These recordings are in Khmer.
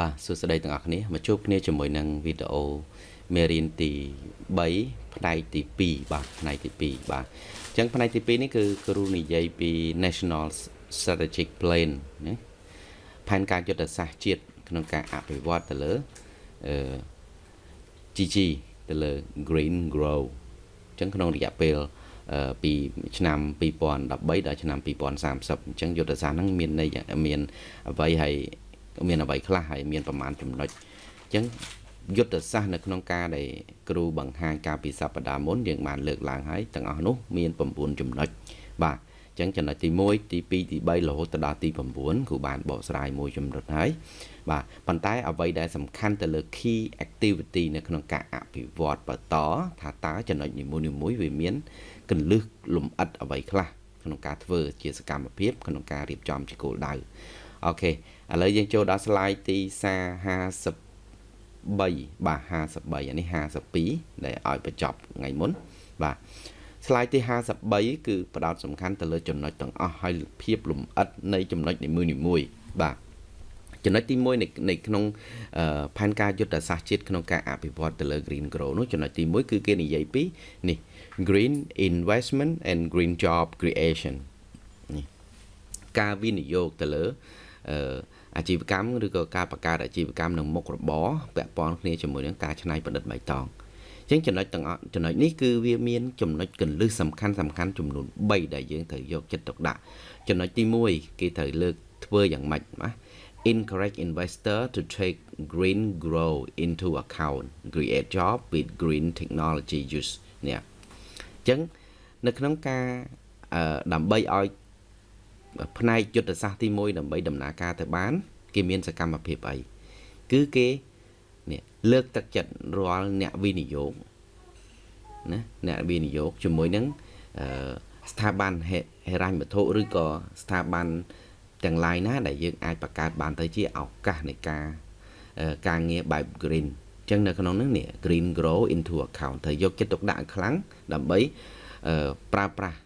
បាទសួស្តីទាំងអស់គ្នាមកជួបគ្នាជាមួយនឹងវីដេអូមេរៀនទី3ផ្នែកទី2បាទផ្នែកទី2បាទអញ្ចឹងផ្នែកទី2នេះគឺគ្រូនិយាយពី National Strategic Plan ណាផែនការយុទ្ធសាស្ត្រជាតិក្នុងការអភិវឌ្ឍទៅលើអឺ GG ទៅលើ Green Grow អញ្ចឹងក្នុងរយៈពេលពីឆ្នាំ2013ដល់ឆ្នាំ2030អញ្ចឹងយុទ្ធសាស្ត្រហ្នឹងមានន័យមានអ្វីហើយ មានអ្វីខ្លះហើយមានប្រមាណចំណុចអញ្ចឹងយុទ្ធសាស្ត្រនៅក្នុងការដែលគ្រូបង្ហាញការពីសប្តាហ៍មុនយើងបានលើកឡើងហើយទាំងអស់នោះមាន9ចំណុចបាទអញ្ចឹងចំណុចទី1ទី2ទី3រហូតទៅដល់ទី9គ្រូបានបកស្រាយមួយចំណុចហើយបាទប៉ុន្តែអ្វីដែលសំខាន់ទៅលើ key activity នៅក្នុងការអភិវឌ្ឍបន្តថាតើចំណុចនីមួយៗវាមានកលឹះលំអិតអ្វីខ្លះក្នុងការធ្វើជាសកម្មភាពក្នុងការរៀបចំជាគោលដៅអូខេ ឥឡូវយើងចូលដល់ slide ទី53បាទ53អានេះ52ដែលឲ្យបញ្ចប់ថ្ងៃមុនបាទ slide ទី53គឺផ្ដោតសំខាន់ទៅលើចំណុចទាំងអស់ហើយភាពលំអិតនៃចំណុចនីមួយៗបាទចំណុចទី1នៃในក្នុងផែនការយុទ្ធសាស្ត្រជាតិក្នុងការអភិវឌ្ឍទៅលើ green grow នោះចំណុចទី1គឺគេនិយាយពីនេះ green investment and green job creation នេះការវិនិយោគទៅលើ អាជីវកម្មឬក៏ការបង្កើតអាជីវកម្មនឹងមុខរបរពាក់ព័ន្ធគ្នាជាមួយនឹងការច្នៃប្រឌិតបៃតងអញ្ចឹងចំណុចទាំងចំណុចនេះគឺវាមានចំណុចកលឹះសំខាន់សំខាន់ចំនួន3ដែលយើងត្រូវយកចិត្តទុកដាក់ចំណុចទី1គេត្រូវលើកធ្វើយ៉ាងម៉េចណា encourage investor to take green grow into account create job with green technology use នេះអញ្ចឹងនៅក្នុងការដើម្បីឲ្យ ផ្នែកយុទ្ធសាស្ត្រទី1ដើម្បីដំណើរការទៅបាន គេមានសកម្មភាពអីគឺគេនេះលើកទឹកចិត្តរាល់អ្នកវិនិយោគណាអ្នកវិនិយោគជាមួយនឹងស្ថាប័នហិរញ្ញវត្ថុឬក៏ស្ថាប័នទាំង lain ណា ដែលយើងអាចបង្កើតបានទៅជាឱកាសនៃការការងារបែប green អញ្ចឹងនៅក្នុងនោះនេះ green grow into account ត្រូវយកចិត្តទុកដាក់ខ្លាំងដើម្បីប្រើប្រាស់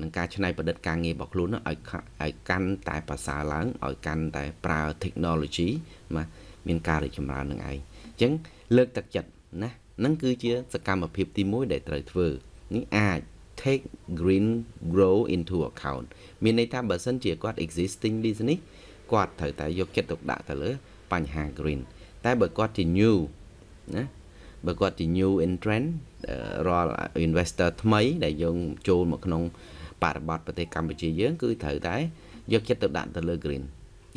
នឹងការច្នៃប្រឌិតការងាររបស់ខ្លួនឲ្យឲ្យកាន់តែប្រសើរឡើងឲ្យកាន់តែប្រើ technology មកមានការរីកចម្រើននឹងឯងអញ្ចឹងលើកទឹកចិត្តណានឹងគឺជាសកម្មភាពទី1ដែលត្រូវធ្វើនេះអាច take green grow into account មានន័យថាបើសិនជាគាត់ existing business គាត់ត្រូវតែយកចិត្តទុកដាក់ទៅលើបញ្ហា green តែបើគាត់ជា new ណា បើគាត់ជា new entrant រាល់ investor ថ្មី ដែលយើងចូលមកក្នុងបរិបទប្រទេសកម្ពុជាយើង គឺត្រូវតែយកចិត្តទុកដាក់ទៅលើ green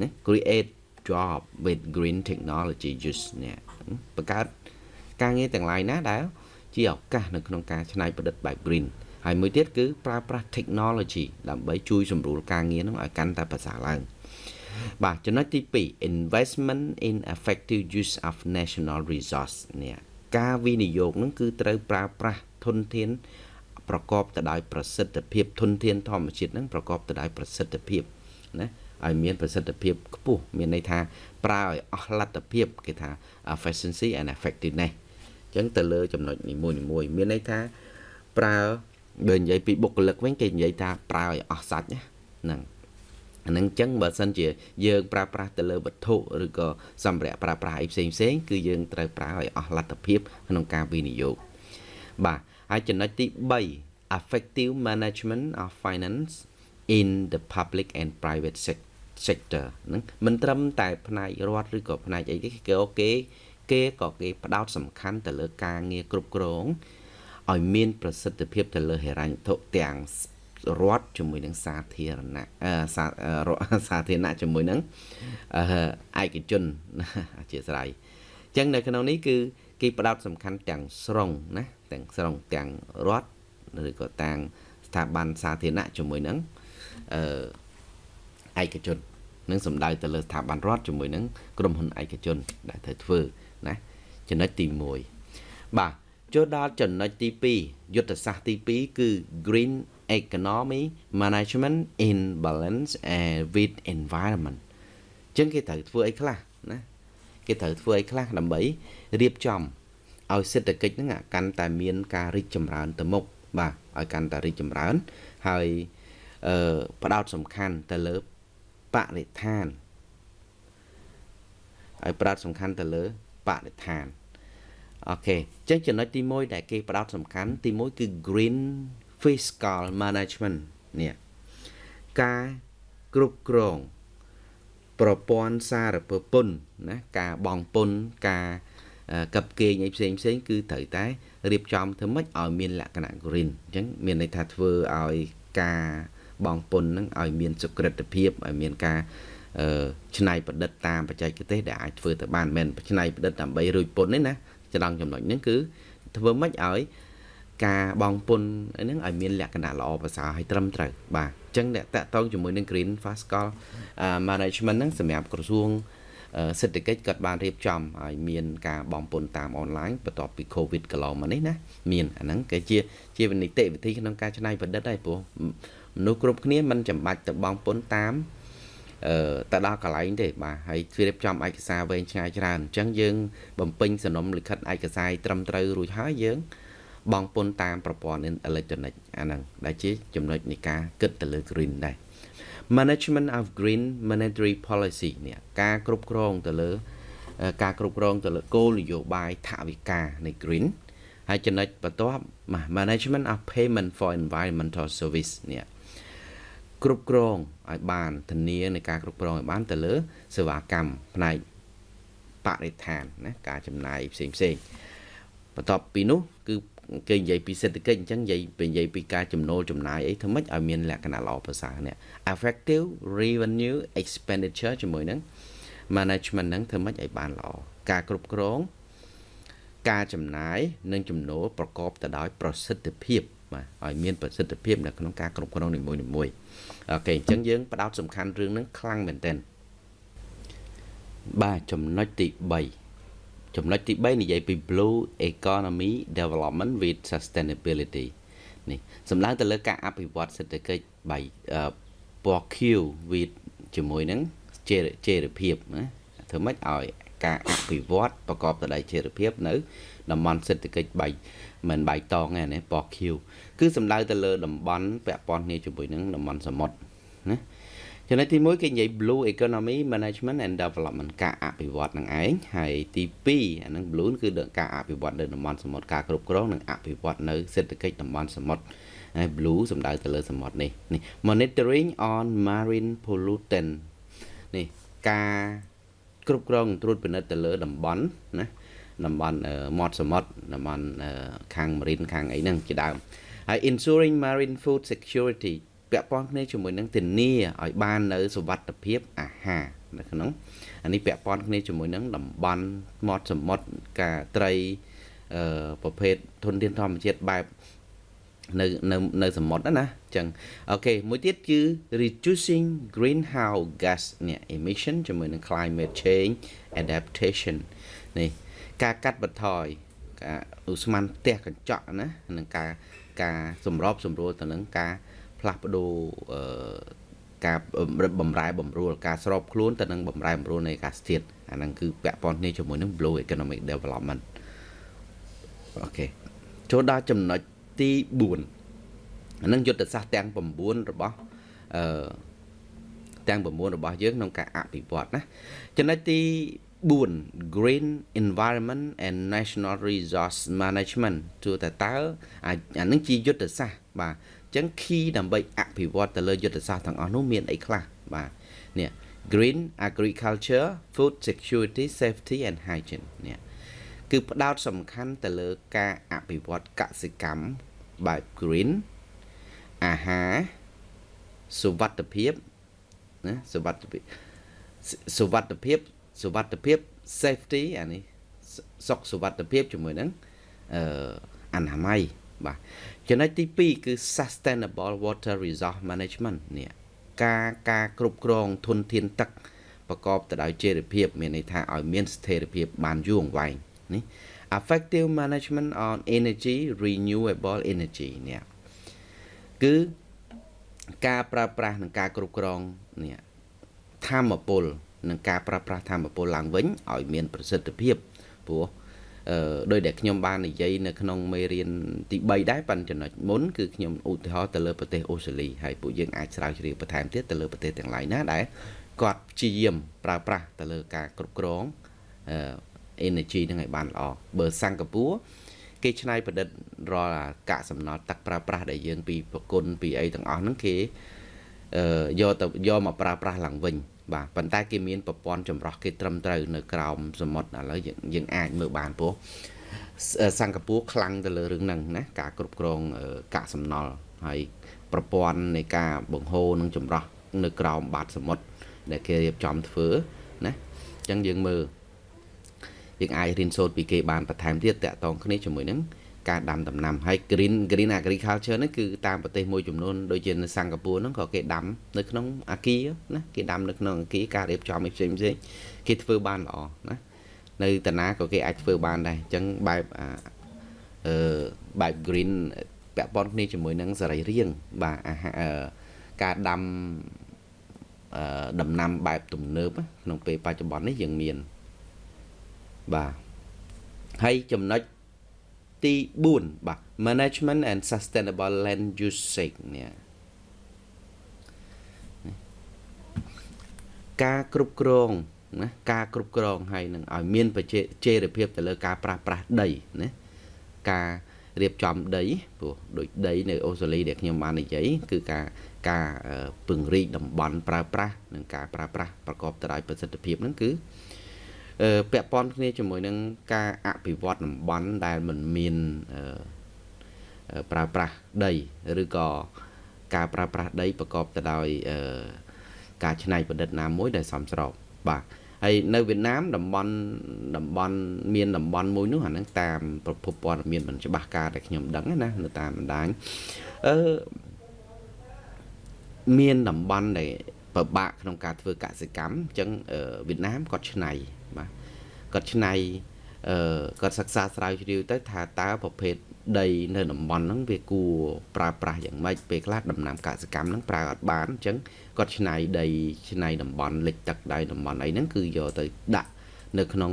ណា create job with green technology use នេះបង្កើតការងារទាំង lain ណាដែលជាឱកាសនៅក្នុងការច្នៃប្រឌិតបែប green ហើយមួយទៀតគឺប្រើប្រាស់ technology ដើម្បីជួយសម្រួលការងារនឹងឲ្យកាន់តែប្រសើរឡើងបាទចំណុចទី2 investment in effective use of national resource នេះ ការវិនិយោគនឹងគឺត្រូវប្រើប្រាស់ធនធាន ប្រកបទៅដោយប្រសិទ្ធភាពធនធានធម្មជាតិនឹងប្រកបទៅដោយប្រសិទ្ធភាពណាឲ្យមានប្រសិទ្ធភាពខ្ពស់មានន័យថាប្រើឲ្យអស់លទ្ធភាពគេថា efficiency and effectiveness អញ្ចឹងទៅលើចំណុចនីមួយៗមានន័យថាប្រើបើនិយាយពីបុគ្គលិកវិញគេនិយាយថាប្រើឲ្យអស់សាច់ហ្នឹង អានឹងចឹងបើសិនជាយើងប្រើប្រាស់ទៅលើវត្ថុឬក៏សម្ភារៈប្រើប្រាស់អីផ្សេងផ្សេងគឺយើងត្រូវប្រើឲ្យអស់លទ្ធភាពក្នុងការវិនិយោគបាទហើយចំណុចទី3 effective management of finance in the public and private sector ហ្នឹងមិនត្រឹមតែផ្នែករដ្ឋឬក៏ផ្នែកអីទេគេគេគេក៏គេផ្ដោតសំខាន់ទៅលើការងារគ្រប់គ្រងឲ្យមានប្រសិទ្ធភាពទៅលើហិរញ្ញវត្ថុទាំង រដ្ឋជាមួយនឹងសាធារណៈសាធារណៈជាមួយនឹងឯកជនអធិស្ឋានអញ្ចឹងនៅក្នុងនេះគឺគេផ្ដោតសំខាន់ទាំងស្រុងណាទាំងស្រុងទាំងរដ្ឋឬក៏ទាំងស្ថាប័នសាធារណៈជាមួយនឹងអឺឯកជននឹងសំដៅទៅលើស្ថាប័នរដ្ឋជាមួយនឹងក្រុមហ៊ុនឯកជន ដែលត្រូវធ្វើណាចំណុចទី1បាទចូលដល់ចំណុចទី2យុទ្ធសាស្ត្រទី2គឺ green economy management in balance and with environment អញ្ចឹងគេត្រូវធ្វើអីខ្លះណាគេត្រូវធ្វើអីខ្លះដើម្បីរៀបចំឲ្យសេដ្ឋកិច្ចហ្នឹងកាន់តែមានការរីកចម្រើនទៅមុខបាទឲ្យកាន់តែរីកចម្រើន ហើយអឺផ្ដោតសំខាន់ទៅលើបរិស្ថានហើយផ្ដោតសំខាន់ទៅលើបរិស្ថានអូខេអញ្ចឹងចំណុចទី1ដែលគេផ្ដោតសំខាន់ទី1គឺ green fiscal management នេះការគ្រប់គ្រងប្រព័ន្ធសារពើពន្ធណាការបង់ពន្ធការកັບគេងអីផ្សេងផ្សេងគឺត្រូវតែរៀបចំធ្វើម៉េចឲ្យមានលក្ខណៈ green អញ្ចឹងមានន័យថាធ្វើឲ្យការបង់ពន្ធហ្នឹងឲ្យមានសុក្រិតភាពឲ្យមានការច្នៃប្រឌិតតាមបច្ចេកទេសដែលអាចធ្វើទៅបានមិនមែនច្នៃប្រឌិតដើម្បីរួចពន្ធទេណាចំណងចំណុចហ្នឹងគឺធ្វើម៉េចឲ្យ ការបងពុនហ្នឹងឲ្យមានលក្ខណៈល្អប្រសើរហើយត្រឹមត្រូវបាទអញ្ចឹងអ្នកតាក់ទងជាមួយនឹង Green Fiscal Management ហ្នឹងសម្រាប់ក្រសួងសេដ្ឋកិច្ចគាត់បានរៀបចំឲ្យមានការបងពុនតាមអនឡាញបន្ទាប់ពី Covid កន្លងមកនេះណាមានអាហ្នឹងគេជាជានីតិវិធីក្នុងការច្នៃប្រឌិតហើយព្រោះមនុស្សគ្រប់គ្នាមិនចាំបាច់ទៅបងពុនតាមអឺទៅដល់កន្លែងទេបាទហើយជ្រាបចំឯកសារវែងឆ្ងាយច្រើនអញ្ចឹងយើងបំពេញសំណុំលិខិតឯកសារត្រឹមត្រូវរួចហើយយើង បង់ពន្ធតាមប្រព័ន្ធអេឡិចត្រូនិកអាហ្នឹងដែលជាចំណុចនៃការគិតទៅលើ green ដែរ management of green monetary policy នេះការគ្រប់គ្រងទៅលើ ការគ្រប់គ្រងទៅលើគោលនយោបាយថវិកានៃ green ហើយចំណុចបន្ទាប់ management of payment for environmental service នេះគ្រប់គ្រងឲ្យបានធានានៃការគ្រប់គ្រងឲ្យបានទៅលើ សេវាកម្មផ្នែកបរិស្ថានណាការចំណាយផ្សេងផ្សេងបន្ទាប់ពីនោះគឺ គេនិយាយពីសេដ្ឋកិច្ចអញ្ចឹងនិយាយពីនិយាយពីការចំណូលចំណាយអីធ្វើម៉េចឲ្យមានលក្ខណៈល្អប្រសើរនេះ effective revenue expenditure ជាមួយនឹង management ហ្នឹងធ្វើម៉េចឲ្យបានល្អការគ្រប់គ្រងការចំណាយនិងចំណូលប្រកបទៅដោយប្រសិទ្ធភាពបាទឲ្យមានប្រសិទ្ធភាពនៅក្នុងការគ្រប់គ្រងនីមួយៗអូខេអញ្ចឹងយើងផ្ដោតសំខាន់រឿងហ្នឹងខ្លាំងមែនទែនបាទចំណុចទី3 ចំណុចទី3និយាយពី blue economy development with sustainability នេះសំដៅទៅលើការអភិវឌ្ឍសេដ្ឋកិច្ចបីពណ៌ Q with ជាមួយនឹងជេរភាពណាធ្វើម៉េចឲ្យការអភិវឌ្ឍប្រកបទៅដោយជេរភាពនៅតំបន់សេដ្ឋកិច្ចបីមិនបៃតងទេណាពណ៌ Q គឺសំដៅទៅលើតំបន់ពាក់ព័ន្ធគ្នាជាមួយនឹងតំបន់សមុទ្រណា ចំណុចទី1គេនិយាយ blue economy management and development ការអភិវឌ្ឍនឹងឯងហើយទី2អានឹង blue គឺការអភិវឌ្ឍនៅតំបន់សមុទ្រការគ្រប់គ្រងនិងអភិវឌ្ឍនៅសេដ្ឋកិច្ចតំបន់សមុទ្រហើយ blue សំដៅទៅលើសមុទ្រនេះនេះ monitoring on marine pollutant នេះការគ្រប់គ្រងត្រួតពិនិត្យទៅលើតំបន់ណាតំបន់មាត់សមុទ្រតំបន់ខាង marine ខាងអីហ្នឹងជាដើមហើយ ensuring marine food security ពាក់ព័ន្ធគ្នាជាមួយនឹងធានាឲ្យបាននៅសុវត្ថិភាពអាហារនៅក្នុងអានេះពាក់ព័ន្ធគ្នាជាមួយនឹងតំបន់មាត់សមុទ្រការត្រីអឺប្រភេទធនធានធម្មជាតិបែបនៅនៅនៅសមុទ្រណាអញ្ចឹងអូខេមួយទៀតគឺ reducing greenhouse gas នេះ emission ជាមួយនឹង climate change adaptation នេះការកាត់បន្ថយការឧស្ម័នផ្ទះកញ្ចក់ណានឹងការការសម្របសម្រួលទៅនឹងការ ផ្លាស់ប្ដូរអឺការបំរែបំរួលការស្របខ្លួនទៅនឹងបំរែបំរួលនៃអាកាសធាតុអាហ្នឹងគឺពាក់ព័ន្ធគ្នាជាមួយនឹង Blue Economic Development អូខេចូលដល់ចំណុចទី4អានឹងយុទ្ធសាស្ត្រទាំង9របស់អឺទាំង9របស់យើងក្នុងការអភិវឌ្ឍណាចំណុចទី4 Green Environment and National Resource Management ទោះតែតើអានឹងជាយុទ្ធសាស្ត្របាទអញ្ចឹង key ដើម្បីអភិវឌ្ឍទៅលើយុទ្ធសាស្ត្រទាំងអស់នោះមានអីខ្លះបាទនេះ Green Agriculture Food Security Safety and Hygiene នេះគឺផ្ដោតសំខាន់ទៅលើការអភិវឌ្ឍកសិកម្មបែប green អាហារសុវត្ថិភាពណាសុវត្ថិភាពសុវត្ថិភាពសុវត្ថិភាព safety អានេះសុខសុវត្ថិភាពជាមួយនឹងអឺអនាម័យ បាទចំណុចទី2គឺ sustainable water resource management នេះការការគ្រប់គ្រងធនធានទឹកប្រកបទៅដោយចីរភាពមានន័យថាឲ្យមានស្ថិរភាពបានយូរអង្វែងនេះ effective management on energy renewable energy នេះគឺការប្រើប្រាស់និងការគ្រប់គ្រងនេះធម្មពលនិងការប្រើប្រាស់ធម្មពលឡើងវិញឲ្យមានប្រសិទ្ធភាពព្រោះអឺ ដោយដែលខ្ញុំបាននិយាយនៅក្នុងមេរៀនទី3ដែរប៉ុន្តែចំណុចមុនគឺខ្ញុំឧទាហរណ៍ទៅលើប្រទេសអូស្ត្រាលីហើយពួកយើងអាចស្រាវជ្រាវបន្ថែមទៀតទៅលើប្រទេសទាំងឡាយណាដែលគាត់ព្យាយាមប្រើប្រាស់ទៅលើការគ្រប់គ្រង energy ហ្នឹងឲ្យបានល្អបើសិង្ហបុរីគេច្នៃប្រឌិតរាល់កាកសំណល់ទឹកប្រើប្រាស់ដែលយើងពីប្រគុណពីអីទាំងអស់ហ្នឹងគេអឺយកទៅយកមកប្រើប្រាស់ឡើងវិញ បាទប៉ុន្តែគេមានប្រព័ន្ធចម្រោះគេត្រឹមត្រូវនៅក្រោមសមុទ្រឥឡូវយើងអាចមើលបានព្រោះសិង្ហបុរីខ្លាំងទៅលើរឿងហ្នឹងណាការគ្រប់គ្រងកាកសំណល់ហើយប្រព័ន្ធនៃការបង្ហូរនិងចម្រោះនៅក្រោមបាតសមុទ្រដែលគេរៀបចំធ្វើណាអញ្ចឹងយើងមើលយើងអាចរៀនសូត្រពីគេបានបន្ថែមទៀតតាក់ទងគ្នាជាមួយនឹង ការដាំដំណាំហើយ green green agriculture ហ្នឹងគឺតាមប្រទេសមួយចំនួនដូចជានៅសិង្ហបុរីហ្នឹងក៏គេដាំនៅក្នុងអាគារណាគេដាំនៅក្នុងអាគារការរៀបចំផ្សេងផ្សេងគេធ្វើបានល្អណានៅតាណាក៏គេអាចធ្វើបានដែរអញ្ចឹងបែបអឺបែប green ពាក់ព័ន្ធគ្នាជាមួយនឹងសរីរាង្គបាទអាហារការដាំអឺដំណាំបែបទំនើបក្នុងពេលបច្ចុប្បន្ននេះយើងមានបាទហើយចំណុច ទី4បាទ management and sustainable land usage នេះការគ្រប់គ្រងណាការគ្រប់គ្រងហើយនឹងឲ្យមានប្រជាចេរភាពទៅលើការប្រាស់ប្រាស់ដីណាការរៀបចំដីព្រោះដូចដីនៅអូស្ត្រាលីដែលខ្ញុំបាននិយាយគឺការការពង្រីកតំបន់ប្រើប្រាស់និងការប្រើប្រាស់ប្រកបទៅដោយប្រសិទ្ធភាពហ្នឹងគឺ ពាក់ព័ន្ធគ្នាជាមួយនឹងការអភិវឌ្ឍតំបន់ដែលមិនមានប្រើប្រាស់ដីឬក៏ការប្រើប្រាស់ដីប្រកបទៅដោយការច្នៃប្រឌិតណាមួយដែលសមស្របបាទហើយនៅវៀតណាមតំបន់តំបន់មានតំបន់មួយនោះអាហ្នឹងតាមប្រភពព័ត៌មានមិនច្បាស់ការដែលខ្ញុំដឹងណានៅតាមបណ្ដាញអឺមានតំបន់ដែលពិបាកក្នុងការធ្វើកសិកម្មអញ្ចឹងវៀតណាមគាត់ឆ្នៃបាទ គាត់ឆ្នៃអឺគាត់សិក្សាស្រាវជ្រាវទៅថាតើប្រភេទដីនៅតំបន់ហ្នឹងវាគួរប្រើប្រាស់យ៉ាងម៉េចពេលខ្លះដំណាំកសិកម្មហ្នឹងប្រើអត់បានអញ្ចឹងគាត់ឆ្នៃដីឆ្នៃតំបន់លិចទឹកដៃតំបន់អីហ្នឹងគឺយកទៅដាក់នៅក្នុង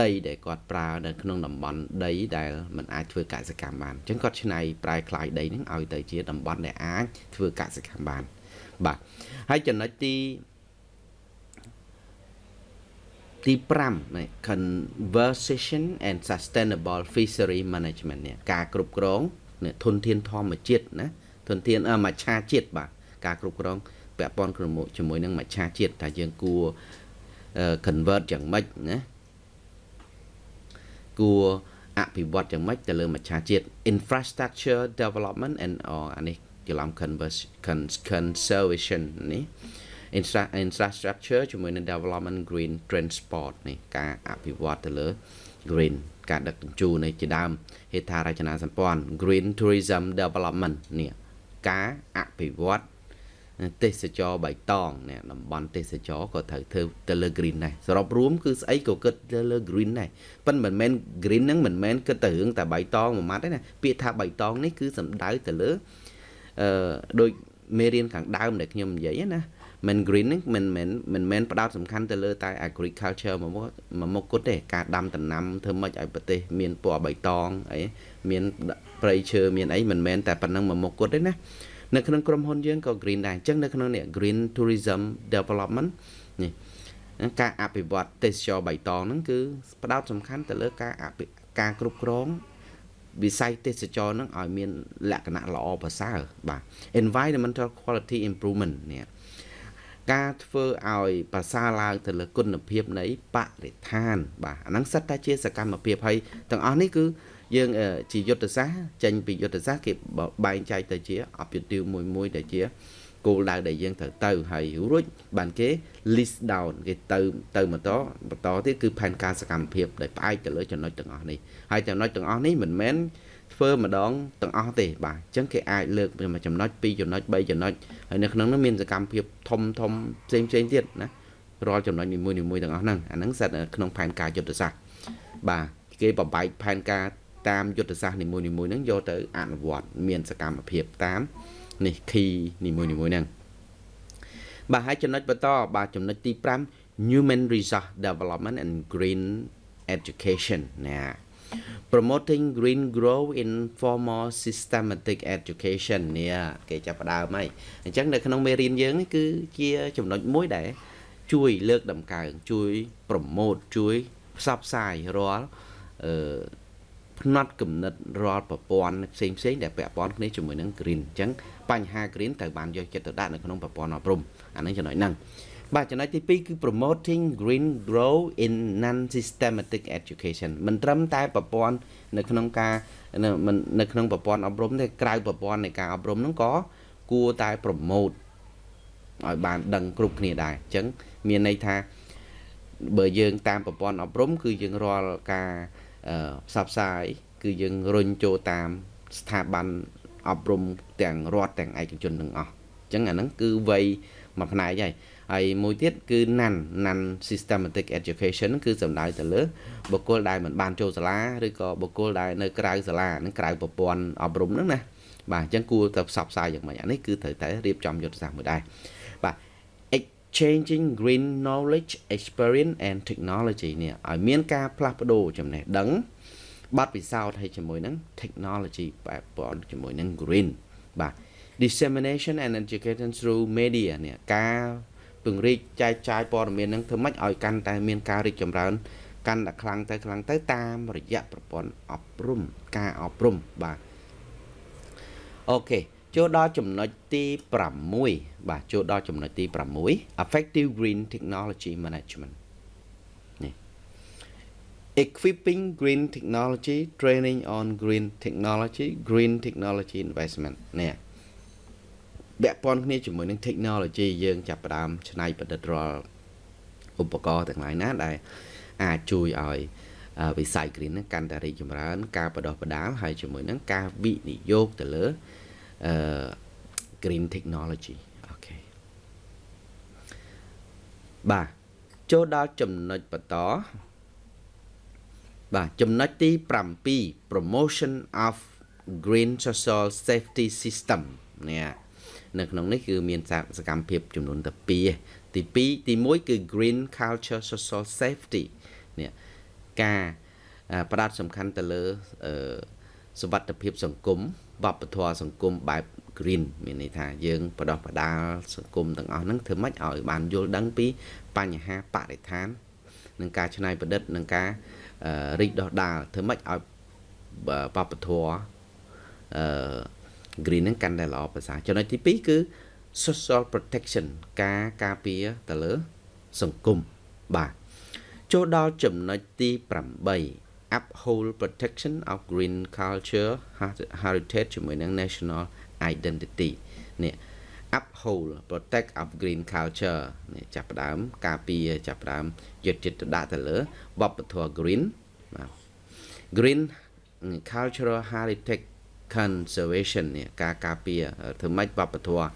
ដីដែលគាត់ប្រើនៅក្នុងតំបន់ដីដែលมันអាចធ្វើកសិកម្មបានអញ្ចឹងគាត់ឆ្នៃប្រែក្លាយដីហ្នឹងឲ្យទៅជាតំបន់ដែលអាចធ្វើកសិកម្មបានបាទហើយចំណុចទី ទី5នៃ conservation and sustainable fishery management នេះការគ្រប់គ្រងធនធានធម្មជាតិណាធនធានមច្ឆាជាតិបាទការគ្រប់គ្រងពាក់ព័ន្ធជាមួយនឹងមច្ឆាជាតិថាយើងគួរ convert យ៉ាងម៉េចណាគួរអភិវឌ្ឍយ៉ាងម៉េចទៅលើមច្ឆាជាតិ infrastructure development and អានេះច្រឡំ conservation នេះ infrastructure ជាមួយនឹង development green transport នេះការអភិវឌ្ឍទៅលើ green ការដឹកជញ្ជូននៃជាដើមហេដ្ឋារចនាសម្ព័ន្ធ green tourism development នេះការអភិវឌ្ឍទេសចរបៃតងនេះតំបន់ទេសចរក៏ត្រូវធ្វើទៅលើ green ដែរសរុបរួមគឺស្អីក៏គិតទៅលើ green ដែរប៉ុន្តែមិនមែន green ហ្នឹងមិនមែនគិតទៅរឿងតែបៃតងមួយម៉ាត់ទេណាពាក្យថាបៃតងនេះគឺសំដៅទៅលើអឺដូចមេរៀនខាងដើមដែលខ្ញុំនិយាយណា មិន green ហ្នឹងមិនមិនមិនមែនផ្ដោតសំខាន់ទៅលើតែ agriculture មួយមុខមួយមុខគត់ទេការដាំដំណាំធ្វើម៉េចឲ្យប្រទេសមានពណ៌បៃតងអីមានព្រៃឈើមានអីមិនមែនតែប៉ុណ្្នឹងមួយមុខគត់ទេណានៅក្នុងក្រុមហ៊ុនយើងក៏ green ដែរអញ្ចឹងនៅក្នុងនេះ green tourism development នេះការអភិវឌ្ឍទេសចរបៃតងហ្នឹងគឺផ្ដោតសំខាន់ទៅលើការការគ្រប់គ្រងវិស័យទេសចរហ្នឹងឲ្យមានលក្ខណៈល្អប្រសើរបាទ environmental quality improvement នេះ ការធ្វើឲ្យប្រសើរឡើងទៅលើគុណភាពនៃបរិស្ថាន បាទអាហ្នឹងសិតតែជាសកម្មភាពហើយទាំងអស់នេះគឺយើងជាយុទ្ធសាស្ត្រចេញពីយុទ្ធសាស្ត្រគេបែងចែកទៅជា objective មួយមួយដែលជាគោលដៅដែលយើងត្រូវទៅហើយរួចបានគេ list down គេទៅទៅបន្តបន្តទៀតគឺផែនការសកម្មភាពដែលផ្អែកទៅលើចំណុចទាំងអស់នេះហើយចំណុចទាំងអស់នេះមិនមែន ធ្វើម្ដងទាំងអស់ទេបាទអញ្ចឹងគេអាចលើកមួយចំណុចពីរចំណុច3ចំណុចហើយនៅក្នុងនោះមានសកម្មភាពធំធំផ្សេងផ្សេងទៀតណារាល់ចំណុចនីមួយនីមួយទាំងអស់ហ្នឹងអាហ្នឹងសិតក្នុងផែនការយុទ្ធសាស្ត្របាទគេបបែកផែនការតាមយុទ្ធសាស្ត្រនីមួយនីមួយហ្នឹងយកទៅអនុវត្តមានសកម្មភាពតាមនេះ key នីមួយនីមួយហ្នឹងបាទហើយចំណុចបន្តបាទចំណុចទី5 human resource development and green education ណា promoting green grow in formal systematic education នេះគេចាប់ផ្ដើមហើយអញ្ចឹងនៅក្នុងមេរៀនយើងនេះគឺជាចំណុចមួយដែលជួយលើកដំកើងជួយប្រម៉ូទជួយផ្សព្វផ្សាយរាល់អឺផ្នត់គំនិតរាល់ប្រព័ន្ធផ្សេងផ្សេងដែលពាក់ព័ន្ធគ្នាជាមួយនឹង green អញ្ចឹងបញ្ហា green ត្រូវបានយកចិត្តទុកដាក់នៅក្នុងប្រព័ន្ធអប់រំអានឹងចំណុចហ្នឹង បាទចំណុចទី2គឺ promoting green grow in non systematic education មិនត្រឹមតែប្រព័ន្ធនៅក្នុងការនៅក្នុងប្រព័ន្ធអប់រំទេក្រៅប្រព័ន្ធនៃការអប់រំហ្នឹងក៏គួរតែ promote ឲ្យបានដឹងគ្រប់គ្នាដែរអញ្ចឹងមានន័យថាបើយើងតាមប្រព័ន្ធអប់រំ គឺយើងរាល់ការផ្សព្វផ្សាយគឺយើងរុញចូលតាមស្ថាប័នអប់រំទាំងរដ្ឋទាំងឯកជនទាំងអស់អញ្ចឹងអាហ្នឹងគឺវ័យមួយផ្នែកហើយ ហើយមួយទៀតគឺ nan nan systematic education គឺសំដៅទៅលើបុគ្គលដែលមិនបានចូលសាលាឬក៏បុគ្គលដែលនៅក្រៅសាលានឹងក្រៅប្រព័ន្ធអប់រំហ្នឹងណាបាទអញ្ចឹងគួរតែផ្សព្វផ្សាយយ៉ាងម៉េចអានេះគឺត្រូវតែរៀបចំយុទ្ធសាស្ត្រមួយដែរបាទ exchanging green knowledge experience and technology នេះឲ្យមានការផ្លាស់ប្ដូរចំណេះដឹងបទពិសោធន៍ឲ្យជាមួយនឹង technology បែបព័ន្ធជាមួយនឹង green បាទ dissemination and education through media នេះការ ពង្រីកចែកចាយព័ត៌មាននឹងធ្វើម៉េចឲ្យកាន់តែមានការរីកចម្រើនកាន់តែខ្លាំងទៅខ្លាំងទៅតាមរយៈប្រព័ន្ធអប់រំការអប់រំបាទអូខេចូលដល់ចំណុចទី6បាទចូលដល់ចំណុចទី6 effective green technology management នេះ equipping green technology training on green technology green technology investment នេះ ពាក់ព័ន្ធគ្នាជាមួយនឹង technology យើងចាប់ផ្ដើមច្នៃប្រឌិតរាល់ឧបករណ៍ទាំងឡាយណាដែលអាចជួយឲ្យវិស័យ green ហ្នឹងកាន់តែរីកចម្រើន ការបដោះបដាលហើយជាមួយនឹងការវិនិយោគទៅលើអឺ green technology អូខេបាទចូលដល់ចំណុចបន្តបាទចំណុចទី7 promotion of green social safety system នេះ នៅក្នុងនេះគឺមានសកម្មភាពចំនួនតែ2ទី2ទី1គឺ green culture social safety នេះការផ្ដោតសំខាន់ទៅលើសុវត្ថិភាពសង្គមវប្បធម៌សង្គមបែប green មានន័យថាយើងបដោះបដាលសង្គមទាំងអស់ហ្នឹងធ្វើម៉េចឲ្យបានយល់ដឹងពីបញ្ហាបរិស្ថាននិងការច្នៃប្រឌិតនិងការរីកដុះដាលធ្វើម៉េចឲ្យបបធរអឺ green ហ្នឹងកាន់តែល្អប្រសើរចំណុចទី2គឺ social protection ការការពារទៅលើ សង្គមបាទចូលដល់ចំណុចទី8 uphold protection of green culture heritage ជាមួយនឹង national identity នេះ uphold protect of green culture នេះចាប់ផ្ដើម ការពារចាប់ផ្ដើមយកចិត្តទុកដាក់ទៅលើវប្បធម៌ green បាទ green cultural heritage conservation នេះការការពារធ្វើម៉េចវប្បធម៌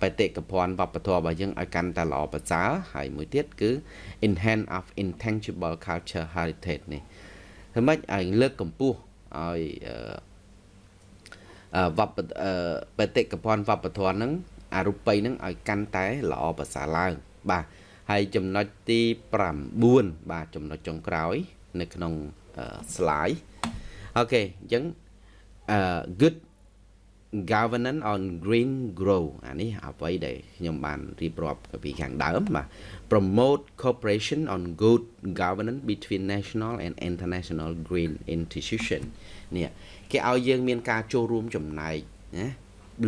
បេតិកភណ្ឌវប្បធម៌របស់យើងឲ្យកាន់តែល្អប្រសើរហើយមួយទៀតគឺ enhance of intangible culture heritage នេះធ្វើម៉េចឲ្យលើកកម្ពស់ឲ្យវប្បបេតិកភណ្ឌវប្បធម៌ហ្នឹងអរូបីហ្នឹងឲ្យកាន់តែល្អប្រសើរឡើង បាទហើយចំណុចទី9បាទចំណុចចុងក្រោយ នៅក្នុង slide អូខេអញ្ចឹង uh good governance on green grow អានេះអ្វីដែលខ្ញុំបានរៀបរាប់ពីខាងដើមបាទ promote cooperation on good governance between national and international green institution នេះគេឲ្យយើងមានការចូលរួមចំណែកណា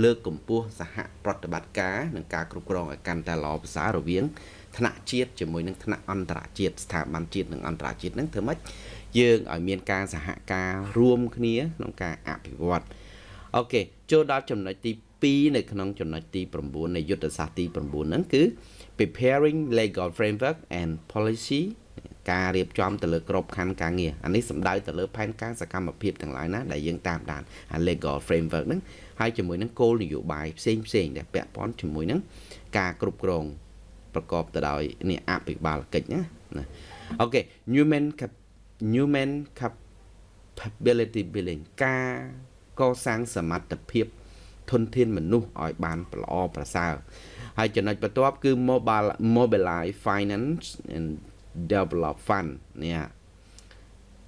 លើកកម្ពស់សហប្រតិបត្តិការនិងការគ្រប់គ្រងឲ្យកាន់តែល្អប្រសើររវាងថ្នាក់ជាតិជាមួយនឹងថ្នាក់អន្តរជាតិស្ថាប័នជាតិនិងអន្តរជាតិហ្នឹងធ្វើម៉េច យើងឲ្យមានការសហការរួមគ្នាក្នុងការអភិវឌ្ឍអូខេចូលដល់ចំណុចទី2នៅក្នុងចំណុចទី9នៃយុទ្ធសាស្ត្រទី9ហ្នឹងគឺ preparing legal framework and policy ការរៀបចំទៅលើក្របខ័ណ្ឌការងារអានេះសំដៅទៅលើផែនការសកម្មភាពទាំងឡាយណាដែលយើងតាមដានអា legal framework ហ្នឹងហើយជាមួយនឹងគោលនយោបាយផ្សេងផ្សេងដែលពាក់ព័ន្ធជាមួយនឹងការគ្រប់គ្រងប្រកបទៅដោយនេះអភិបាលកិច្ចណាអូខេ human human capability building ការកសាងសមត្ថភាពធនធានមនុស្សឲ្យបានល្អប្រសើរហើយចំណុចបន្ទាប់គឺ mobile mobilize finance and develop fund នេះ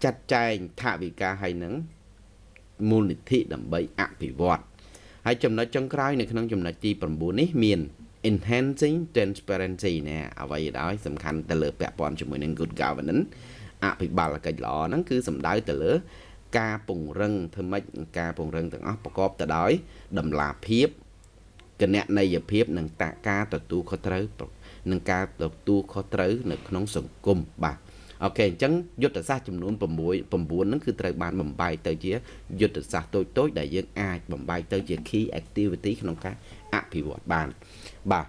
ចាត់ចែងថវិកាឲ្យនឹងមូលនិធិដើម្បីអភិវឌ្ឍហើយចំណុចចុងក្រោយនៅក្នុងចំណុចទី9នេះមាន enhancing transparency ណាអ្វីដែលសំខាន់ទៅលើពាក់ព័ន្ធជាមួយនឹង good governance អភិបាលកិច្ចល្អហ្នឹងគឺសំដៅទៅលើ ការពង្រឹងធ្វើម៉េចការពង្រឹងទាំងអស់ប្រកបទៅដោយតម្លាភាពគណនេយ្យភាពនិងតាការទទួលខុសត្រូវនិងការទទួលខុសត្រូវនៅក្នុងសង្គមបាទអូខេអញ្ចឹងយុទ្ធសាស្ត្រចំនួន6 9ហ្នឹងគឺត្រូវបានបំបែកទៅជាយុទ្ធសាស្ត្រតូចតូចដែលយើងអាចបំបែកទៅជា key activity ក្នុងការអភិវឌ្ឍបានបាទ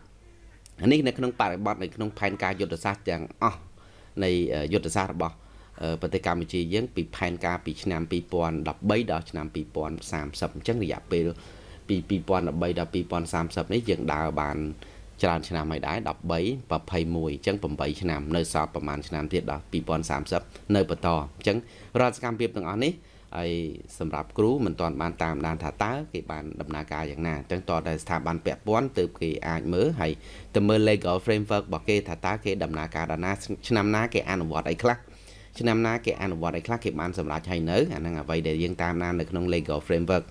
នេះនៅក្នុងបរិបទនៅក្នុងផែនការយុទ្ធសាស្ត្រទាំងអស់ នៃយុទ្ធសាស្ត្ររបស់ប្រទេសកម្ពុជាយើងពីផែនការពីឆ្នាំ2013ដល់ឆ្នាំ2030អញ្ចឹងរយៈពេលពី2013ដល់2030នេះយើងដើរបានច្រើនឆ្នាំហើយដែរ13 21អញ្ចឹង8ឆ្នាំនៅសល់ប្រហែលឆ្នាំទៀតដល់2030នៅបន្តអញ្ចឹងរដ្ឋសកម្មភាពទាំងអស់នេះ ហើយសម្រាប់គ្រូមិនទាន់បានតាមដានថាតើគេបានដំណើរការយ៉ាងណាអញ្ចឹងតតែស្ថាប័នពាក់ព័ន្ធទើបគេអាចមើលហើយទៅមើល legal framework របស់គេថាតើគេដំណើរការដល់ណាឆ្នាំណាគេអនុវត្តអីខ្លះឆ្នាំណាគេអនុវត្តអីខ្លះគេបានសម្រេចហើយនៅអាហ្នឹងអ្វីដែលយើងតាមដាននៅក្នុង legal framework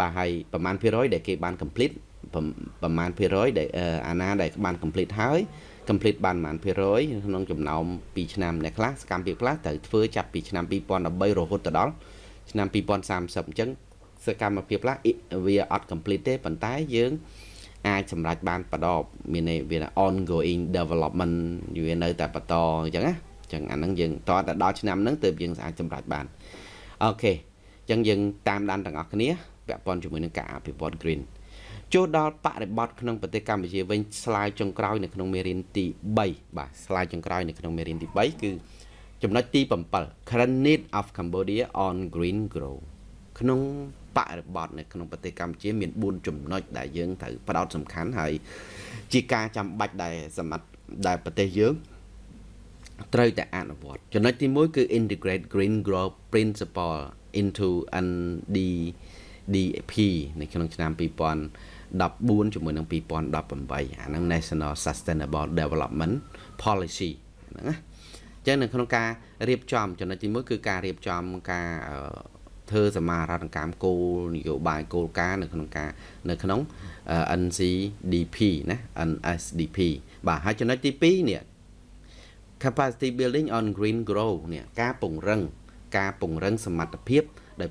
បាទហើយប្រមាណភាគរយដែលគេបាន complete ប្រមាណភាគរយដែលអាណាដែលបាន complete ហើយ complete បានប្រមាណភាគរយក្នុងចំណោម2ឆ្នាំអ្នកខ្លះសកម្មភាពខ្លះត្រូវធ្វើចាប់ពីឆ្នាំ2013រហូតទៅដល់ ឆ្នាំ2030អញ្ចឹងសកម្មភាពខ្លះវាអត់ complete ទេប៉ុន្តែយើងអាចសម្រេចបានបដបមានន័យវា ongoing development វានៅតែបន្តអញ្ចឹងណាអញ្ចឹងអាហ្នឹងយើងតតែដល់ឆ្នាំហ្នឹងទើបយើងអាចសម្រេចបានអូខេអញ្ចឹងយើងតាមដានទាំងអស់គ្នាពាក់ព័ន្ធជាមួយនឹងការអភិវឌ្ឍ green ចូលដល់បរិបទក្នុងប្រទេសកម្ពុជាវិញស្លាយចុងក្រោយនៅក្នុងមេរៀនទី3បាទស្លាយចុងក្រោយនៅក្នុងមេរៀនទី3គឺ ចំណុចទី7 current need of Cambodia on green grow ក្នុងបរិបទនៅក្នុងប្រទេសកម្ពុជាមាន4ចំណុចដែលយើងត្រូវផ្ដោតសំខាន់ហើយជាការចាំបាច់ដែលសម្រាប់ដែលប្រទេសយើងត្រូវតែអនុវត្តចំណុចទី1គឺ integrate green growth principle into NDDP នៅក្នុងឆ្នាំ2014ជាមួយនឹង2018អាហ្នឹង National Sustainable Development Policy ហ្នឹងណា ចឹងនៅក្នុងការរៀបចំចំណុចទី1គឺការរៀបចំការធ្វើសមាហរណកម្មគោលនយោបាយគោលការណ៍នៅក្នុងការនៅក្នុង NCDP ណា NSDP បាទហើយចំណុចទី2នេះ capacity building on green grow នេះការពង្រឹង ការពង្រឹងសមត្ថភាពដែល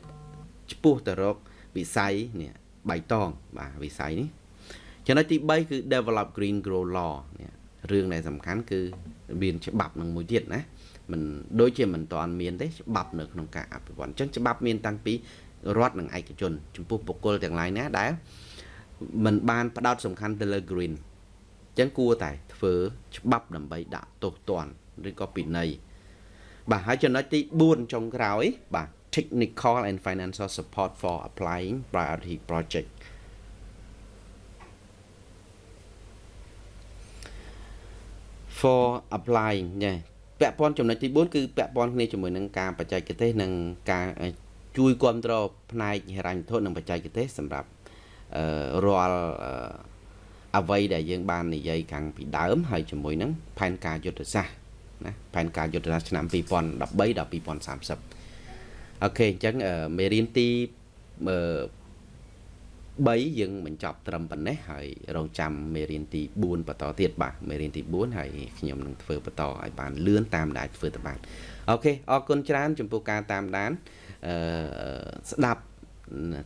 ឆ្ពោះទៅរកវិស័យនេះបៃតងបាទវិស័យនេះចំណុចទី3គឺ develop green grow law នេះរឿងដែលសំខាន់គឺ មានច្បាប់នឹងមួយទៀតណាមិនដូចជាមិនតាន់មានទេច្បាប់នៅក្នុងការអភិវឌ្ឍអញ្ចឹងច្បាប់មានតាំងពីរដ្ឋនិងឯកជន ចំពោះបុគ្គលទាំងឡាយណាដែលมันបានផ្ដោតសំខាន់ទៅលើ green អញ្ចឹងគួរតែធ្វើច្បាប់ដើម្បីដាក់ទោសទណ្ឌឬក៏ពិន័យបាទហើយចំណុចទី4ចុងក្រោយបាទ technical and financial support for applying priority project for applying ញ៉េពាក់ព័ន្ធចំណុចទី4គឺពាក់ព័ន្ធគ្នាជាមួយនឹងការបច្ចេកទេសនិងការជួយគ្រប់គ្រងផ្នែកហិរញ្ញវត្ថុនិងបច្ចេកទេសសម្រាប់រាល់អ្វីដែលយើងបាននិយាយខាងពីដើមហើយជាមួយនឹងផែនការយុទ្ធសាស្ត្រណាផែនការយុទ្ធសាស្ត្រឆ្នាំ2013ដល់2030អូខេអញ្ចឹងមេរៀនទី 3យើងបញ្ចប់ត្រឹមប៉ុណ្ណេះហើយរងចាំមេរៀនទី4បន្តទៀតបាទមេរៀនទី4ហើយខ្ញុំនឹងធ្វើបន្តឲ្យបានលឿនតាមដែលធ្វើទៅបានអូខេអរគុណច្រើនចំពោះការតាមដានអឺស្ដាប់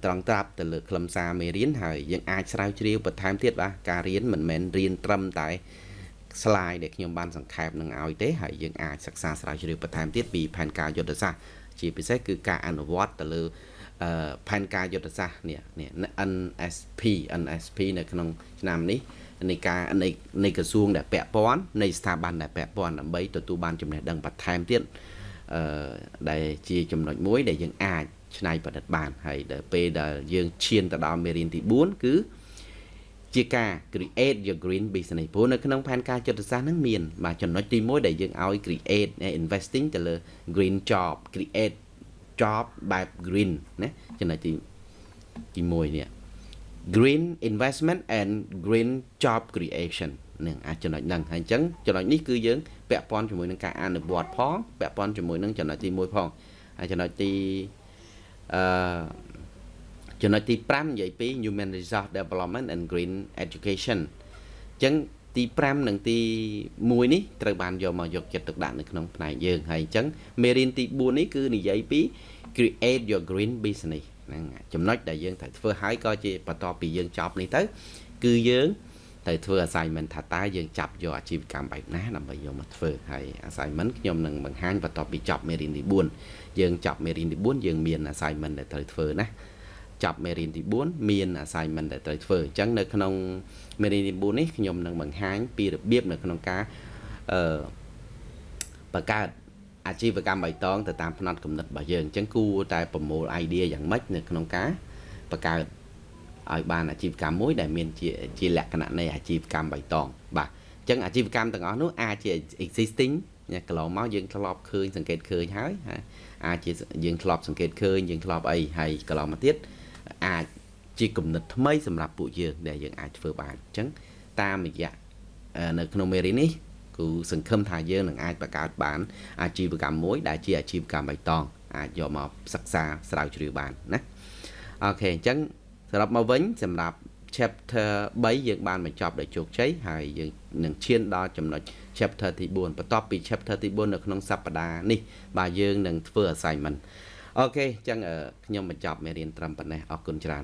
ត្រង់ត្រាប់ទៅលើខ្លឹមសារមេរៀនហើយយើងអាចស្រាវជ្រាវបន្ថែមទៀតបាទការរៀនមិនមែនរៀនត្រឹមតែ slide ដែលខ្ញុំបានសង្ខេបនឹងឲ្យទេហើយយើងអាចសិក្សាស្រាវជ្រាវបន្ថែមទៀតពីផែនការយុទ្ធសាស្ត្រជាពិសេសគឺការអនុវត្តទៅលើ ផែនការយុទ្ធសាស្ត្រនេះនេះ NSP NSP នៅក្នុងឆ្នាំនេះនៃការនៃនៃក្រសួងដែលពាក់ព័ន្ធនៃស្ថាប័នដែលពាក់ព័ន្ធដើម្បីទទួលបានចំណេះដឹងបន្ថែមទៀតអឺដែលជាចំណុចមួយដែលយើងអាចច្នៃប្រឌិតបានហើយដល់ពេលដែលយើងឈានទៅដល់មេរៀនទី4គឺជាការ create your green business ព្រោះនៅក្នុងផែនការចិត្តសាស្ត្រហ្នឹងមានបាទចំណុចទី1ដែលយើងឲ្យ create investing ទៅលើ green job create job បែប green ណាចំណុចទីទី1នេះ green investment and green job creation នឹងអាចចំណុចហ្នឹងហើយអញ្ចឹងចំណុចនេះគឺយើងពាក់ព័ន្ធជាមួយនឹងការអនុវត្តផងពាក់ព័ន្ធជាមួយនឹងចំណុចទី1ផងហើយចំណុចទីអឺចំណុចទី5និយាយពី human resource development and green education អញ្ចឹង ទី5និងទី1នេះត្រូវបានយកមកយកចិត្តទុកដាក់នៅក្នុងផ្នែកយើងហើយអញ្ចឹងមេរៀនទី4នេះគឺនិយាយពី create your green business ហ្នឹងចំណុចដែលយើងត្រូវធ្វើហើយក៏ជាបន្ទាប់ពីយើងចប់នេះទៅ គឺយើងត្រូវធ្វើ assignment ថាតើយើងចាប់យកអាជីវកម្មបែបណាដើម្បីយកមកធ្វើហើយ assignment ខ្ញុំនឹងបង្ហាញបន្ទាប់ពីចប់មេរៀនទី4យើងចប់មេរៀនទី4យើងមាន assignment ដែលត្រូវធ្វើណា ចប់មេរៀនទី4មាន assignment ដែលត្រូវធ្វើអញ្ចឹងនៅក្នុងមេរៀនទី4នេះខ្ញុំនឹងបង្ហាញពីរបៀបនៅក្នុងការអឺបង្កើតអាជីវកម្មបៃតងទៅតាមផ្នត់គំនិតរបស់យើងអញ្ចឹងគួរតែប្រមូល idea យ៉ាងម៉េចនៅក្នុងការបង្កើតឲ្យបានអាជីវកម្មមួយដែលមានជាជាលក្ខណៈនៃអាជីវកម្មបៃតងបាទអញ្ចឹងអាជីវកម្មទាំងអស់នោះអាចជា existing កន្លងមកយើងធ្លាប់ឃើញសង្កេតឃើញហើយអាចជាយើងធ្លាប់សង្កេតឃើញយើងធ្លាប់អីហើយកន្លងមកទៀត អាចជាគំនិតថ្មីសម្រាប់ពួកយើងដែលយើងអាចធ្វើបានអញ្ចឹងតាមរយៈនៅក្នុងមេរៀននេះគឺសង្ឃឹមថាយើងនឹងអាចបង្កើតបាន អាជីវកម្មមួយ ដែលជាអាជីវកម្មបៃតងអាចយកមកសិក្សាស្រាវជ្រាវបានណាអូខេអញ្ចឹងសរុបមកវិញសម្រាប់ chapter 3យើងបានបញ្ចប់ដោយជោគជ័យហើយយើងនឹងឈានដល់ចំណុច chapter ទី4បន្ទាប់ពី chapter ទី4នៅក្នុងសប្តាហ៍នេះបាទយើងនឹងធ្វើ assignment អូខេអញ្ចឹងខ្ញុំបញ្ចប់មេរៀនត្រឹមប៉ុណ្ណេះអរគុណច្រើន